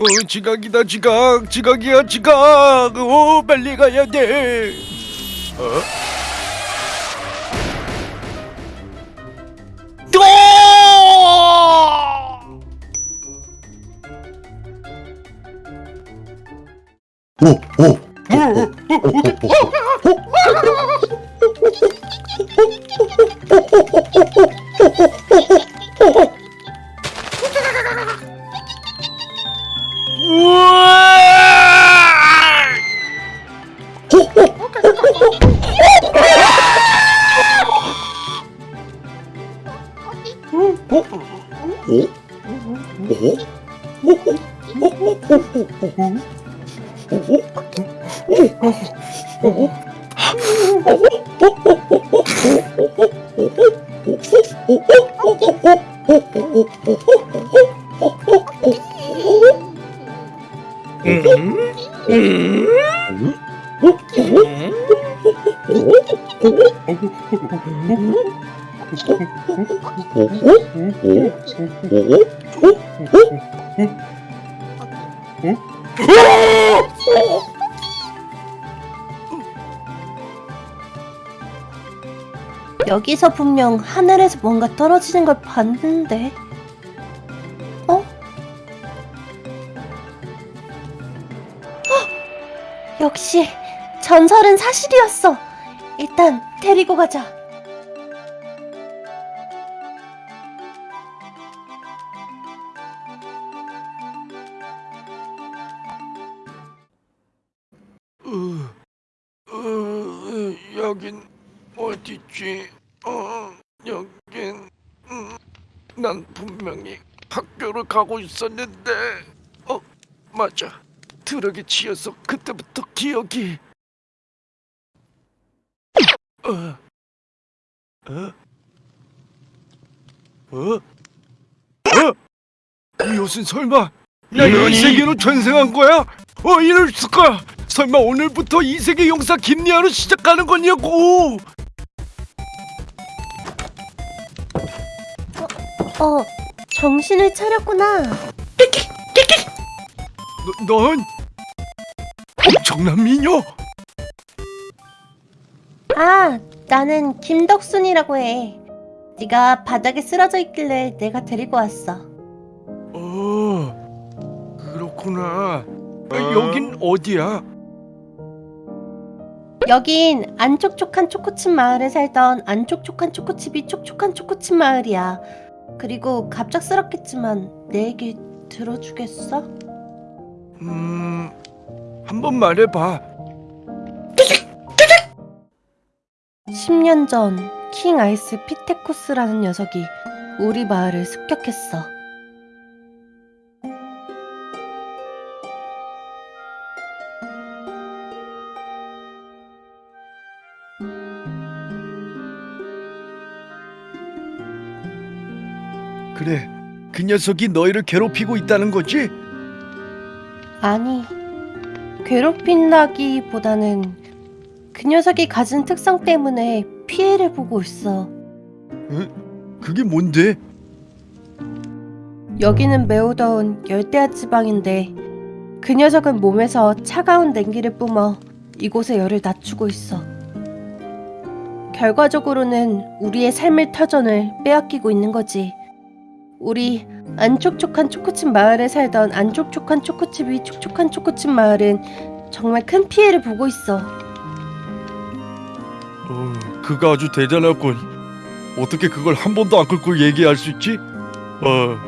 어 지각이다 지각. 지각이야 지각. 어 빨리 가야 돼. 어? Ủa? Mm-hmm. 여기서 분명 하늘에서 뭔가 떨어지는 걸 봤는데. 어? 헉! 역시 전설은 사실이었어. 일단 데리고 가자. 어, 어, 여긴 어디지? 어, 여긴 음, 난 분명히 학교를 가고 있었는데 어, 맞아 트럭에 치여서 그때부터 기억이 어, 어, 어, 어? 이 옷은 설마 내가 이 세계로 전생한 거야? 어 이럴 수가! 설마 오늘부터 이 세계 용사 김리아로 시작하는 거냐고! 어, 정신을 차렸구나. 너, 넌 엄청난 미녀! 아, 나는 김덕순이라고 해. 네가 바닥에 쓰러져 있길래 내가 데리고 왔어. 어 그렇구나. 아, 여긴 어디야? 여긴 안촉촉한 초코칩 마을에 살던 안촉촉한 초코칩이 촉촉한 초코칩 마을이야. 그리고 갑작스럽겠지만 내 얘기 들어주겠어? 음 한 번 말해봐. 10년 전 킹 아이스 피테쿠스라는 녀석이 우리 마을을 습격했어. 그 녀석이 너희를 괴롭히고 있다는 거지? 아니, 괴롭힌다기보다는 그 녀석이 가진 특성 때문에 피해를 보고 있어. 그게 뭔데? 여기는 매우 더운 열대야 지방인데 그 녀석은 몸에서 차가운 냉기를 뿜어 이곳의 열을 낮추고 있어. 결과적으로는 우리의 삶의 터전을 빼앗기고 있는 거지. 우리 안촉촉한 초코칩 마을에 살던 안촉촉한 초코칩이 촉촉한 초코칩 마을은 정말 큰 피해를 보고 있어. 어, 그가 아주 대단하군. 어떻게 그걸 한 번도 안 끌고 얘기할 수 있지? 어,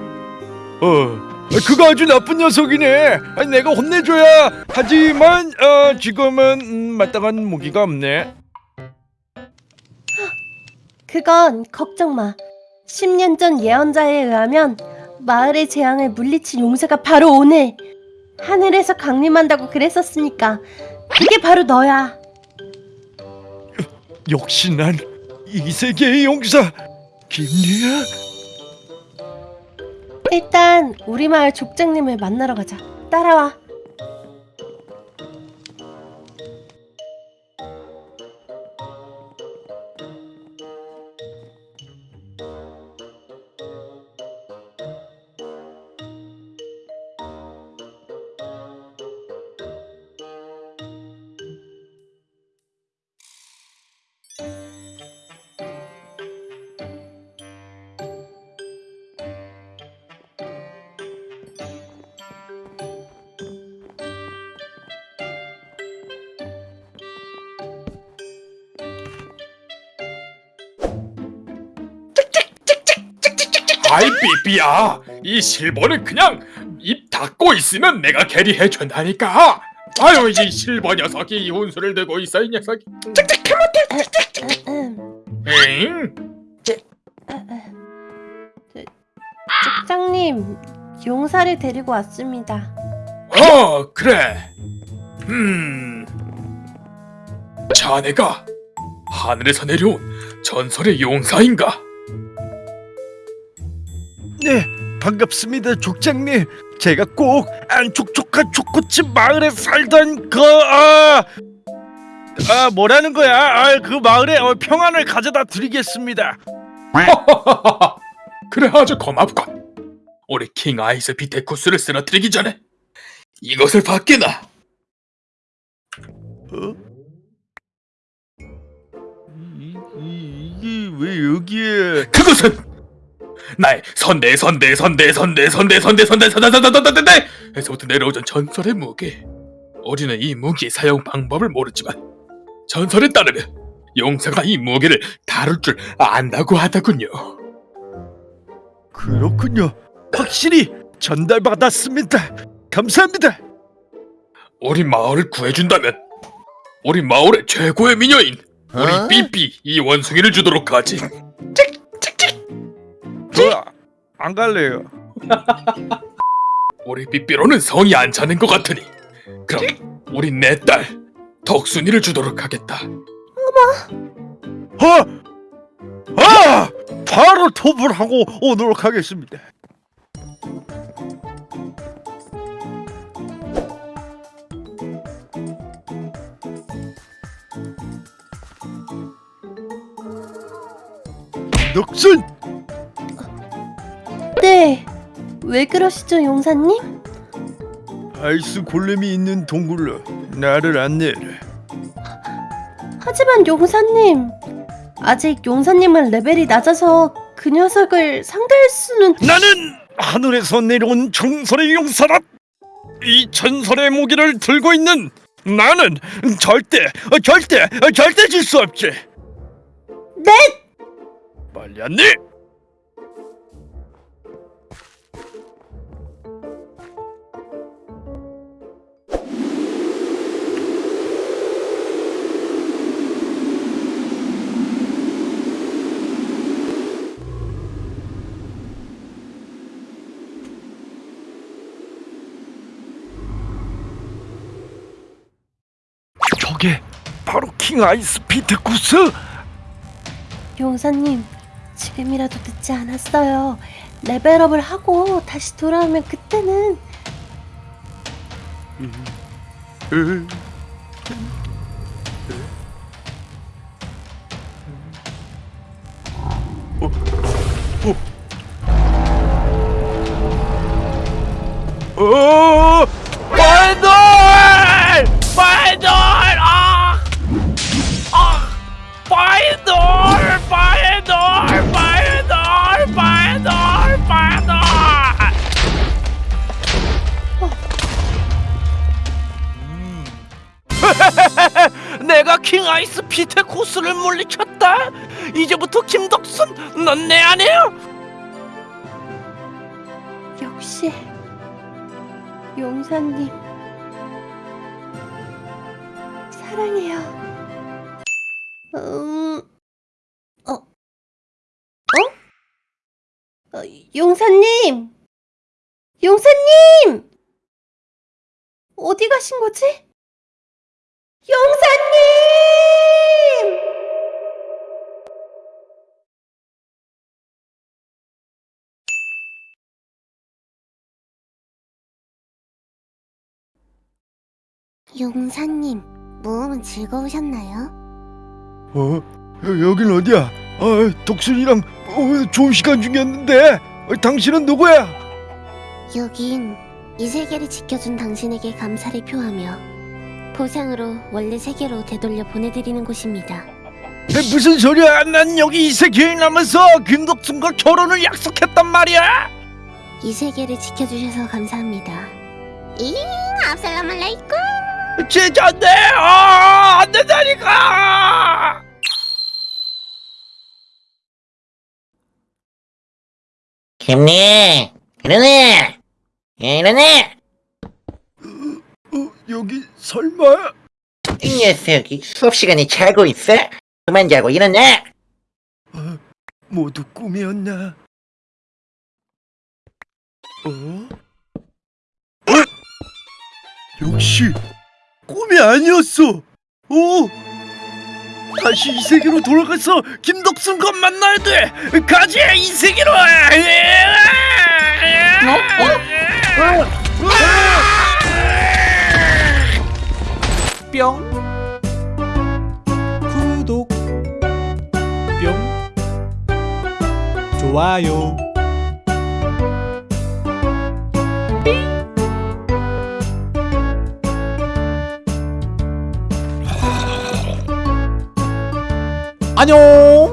어. 그가 아주 나쁜 녀석이네. 아니, 내가 혼내줘야. 하지만 어, 지금은 음, 마땅한 무기가 없네. 그건 걱정 마. 10년 전 예언자에 의하면 마을의 재앙을 물리칠 용사가 바로 오늘 하늘에서 강림한다고 그랬었으니까 그게 바로 너야. 역시 난 이 세계의 용사 김리야. 일단 우리 마을 족장님을 만나러 가자. 따라와. 아이 삐삐야. 이 실버는 그냥 입 닫고 있으면 내가 캐리해 준다니까. 아유 이 실버 녀석이 이 혼수를 들고 있어 이 녀석이. 음, 엥? 족장님, 용사를 데리고 왔습니다. 어 그래. 음. 자네가 하늘에서 내려온 전설의 용사인가 반갑습니다, 족장님. 제가 꼭 안촉촉한 초코칩 마을에 살던 그 아, 아 뭐라는 거야? 아, 그 마을에 어, 평안을 가져다 드리겠습니다. 그래 아주 고맙군 우리 킹 아이스 비테쿠스를 쓰러뜨리기 전에 이것을 받게나 어? 이, 이, 이게 왜 여기에? 그것은 나의 선대 선대 선대 선대 선대 선대 선대 선대 선대 선대 선대 에서부터 내려오던 전설의 무기 우리는 이 무기의 사용 방법을 모르지만 전설에 따르면 용사가 이 무기를 다룰 줄 안다고 하더군요 그렇군요. 확실히 전달받았습니다. 감사합니다. 우리 마을을 구해준다면 우리 마을의 최고의 미녀인 우리 어? 삐삐 이 원숭이를 주도록 하지 저 안 갈래요. 우리 삐삐로는 성이 안 차는 것 같으니 그럼 우리 내 딸 덕순이를 주도록 하겠다 어? 아! 바로 톱을 하고 오도록 하겠습니다. 넉순! 왜 그러시죠, 용사님? 아이스 골렘이 있는 동굴로 나를 안내해. 하지만 용사님, 아직 용사님은 레벨이 낮아서 그 녀석을 상대할 수는 나는 하늘에서 내려온 전설의 용사라. 이 전설의 무기를 들고 있는 나는 절대, 어, 절대, 어, 절대 질 수 없지. 네! 빨리 안내. 저게 바로 킹 아이스 피트쿠스. 용사님, 지금이라도 늦지 않았어요. 레벨업을 하고 다시 돌아오면 그때는 으, 어, 피테 코스를 물리쳤다. 이제부터 김덕순, 넌 내 아내야. 역시 용사님 사랑해요. 음, 어, 어? 어 용사님, 용사님 어디 가신 거지? 용사님! 용사님, 모험은 즐거우셨나요? 어? 여- 여긴 어디야? 아, 독순이랑 어, 좋은 시간 중이었는데. 어, 당신은 누구야? 여긴 이 세계를 지켜준 당신에게 감사를 표하며 보상으로 원래 세계로 되돌려 보내드리는 곳입니다. 에, 무슨 소리야? 난 여기 이 세계에 남아서 김덕순과 결혼을 약속했단 말이야. 이 세계를 지켜주셔서 감사합니다. 잉, 압살람 알라이쿰! 제자인데, 아, 안 된다니까. 김니 일어나 일어나 어, 여기 설마? 이 녀석이 수업 시간에 자고 있어? 그만 자고 일어나 모두 꿈이었나? 어? 어? 역시 꿈이 아니었어. 오! 다시 이 세계로 돌아가서 김덕순과 만나야 돼. 가자 이 세계로. 뿅. 구독. 뿅. 좋아요. 안녕